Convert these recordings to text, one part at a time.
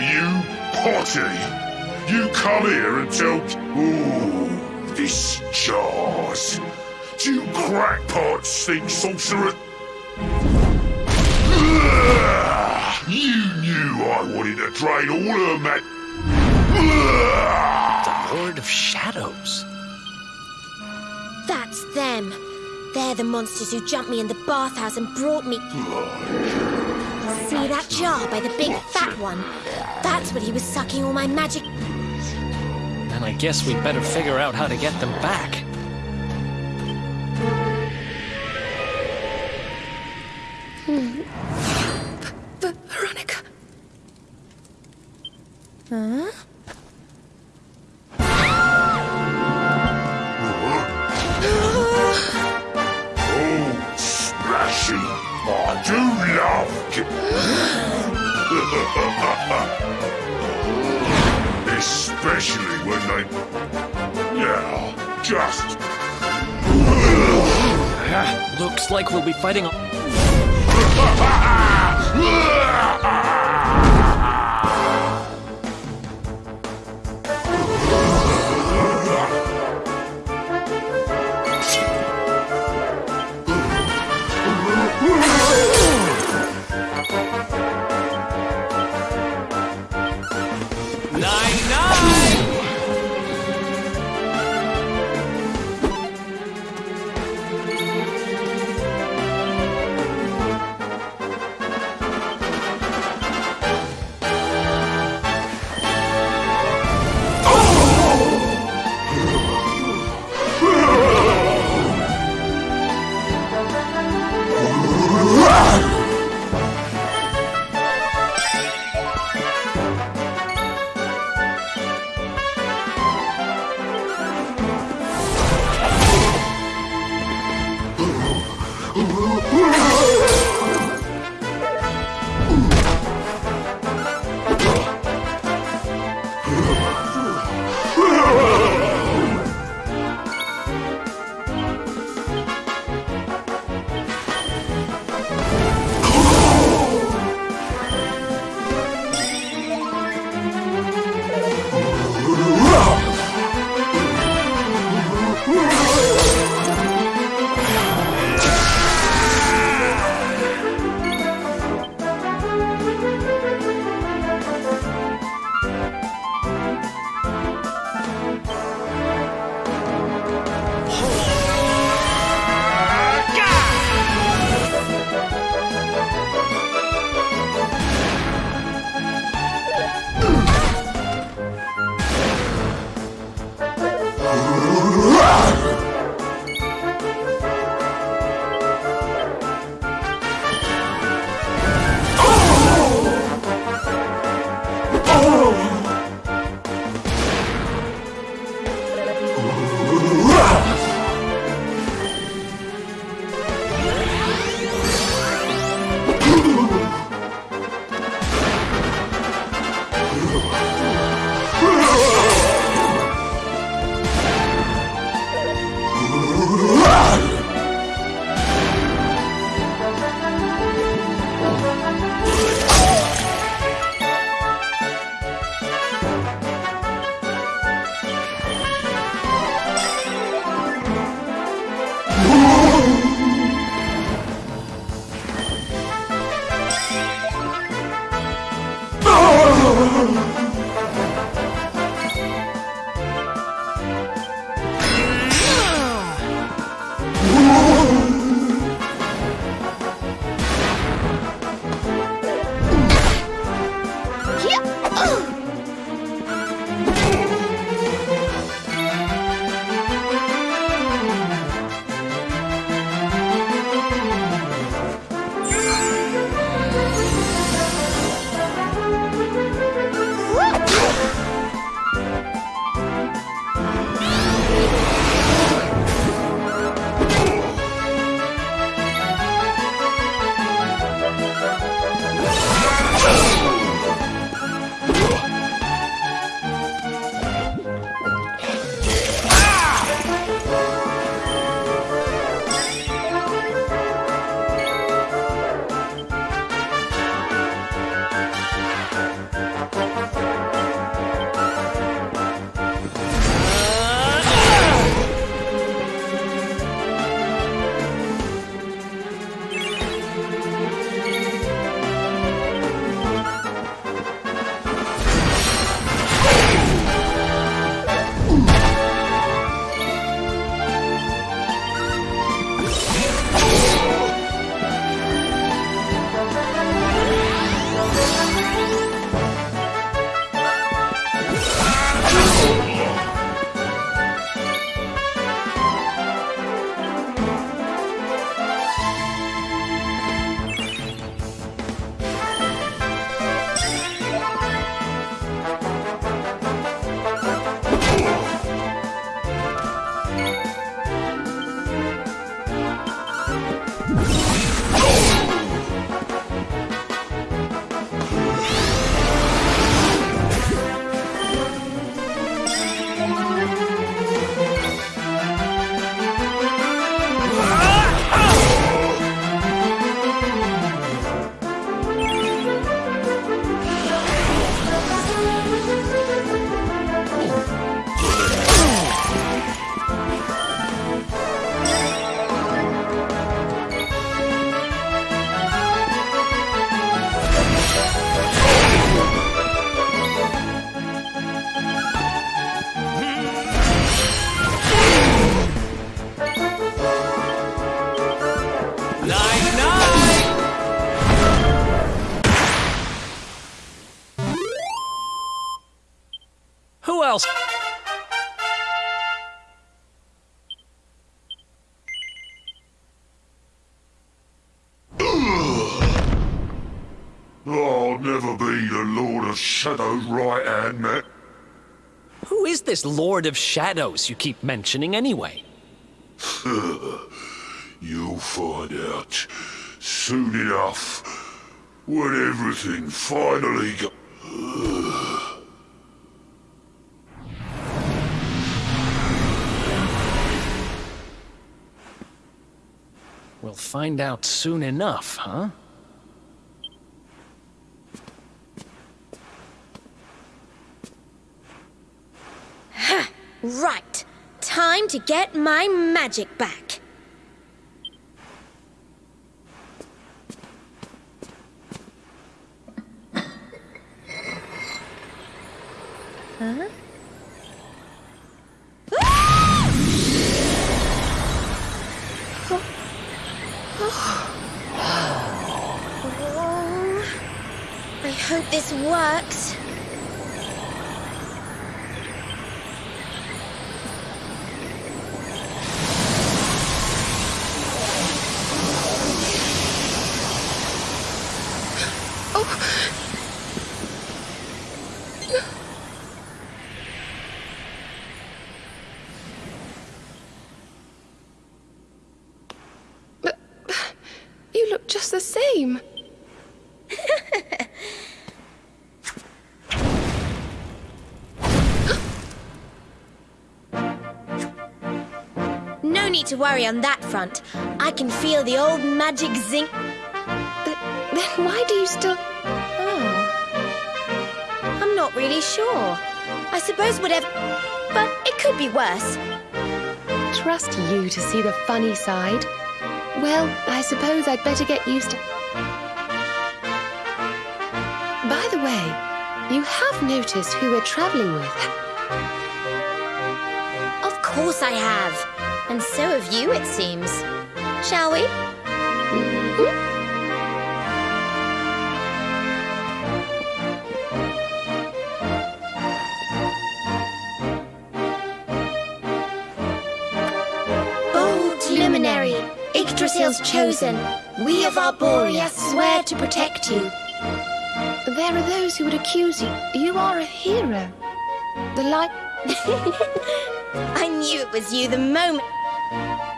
are you, Potty? You come here and tell... Ooh, this jars. Do you crackpots think sorcerer... Ugh, You knew I wanted to drain all her ma... The Lord of Shadows. That's them. They're the monsters who jumped me in the bathhouse and brought me. See that jar by the big fat one? That's what he was sucking all my magic. Then I guess we'd better figure out how to get them back. V- Especially when they... Yeah, just... Looks like we'll be fighting. a- Oh, else. I'll never be the Lord of Shadows' right hand man. Who is this Lord of Shadows you keep mentioning anyway? You'll find out soon enough when everything finally goes. We'll find out soon enough, huh? Right. Time to get my magic back. Huh? I hope this works. You look just the same. Need to worry on that front. I can feel the old magic zinc. Th- then why do you still. Oh. I'm not really sure. I suppose whatever. But it could be worse. Trust you to see the funny side. Well, I suppose I'd better get used to. By the way, you have noticed who we're traveling with. Of course I have. And so have you, it seems. Shall we? Bold luminary, Yggdrasil's chosen, we of Arborea swear to protect you. There are those who would accuse you. You are a hero. The light. I knew it was you the moment.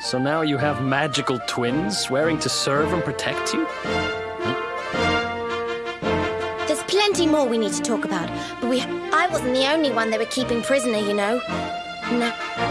So now you have magical twins swearing to serve and protect you? There's plenty more we need to talk about, but we I wasn't the only one they were keeping prisoner, you know. Now,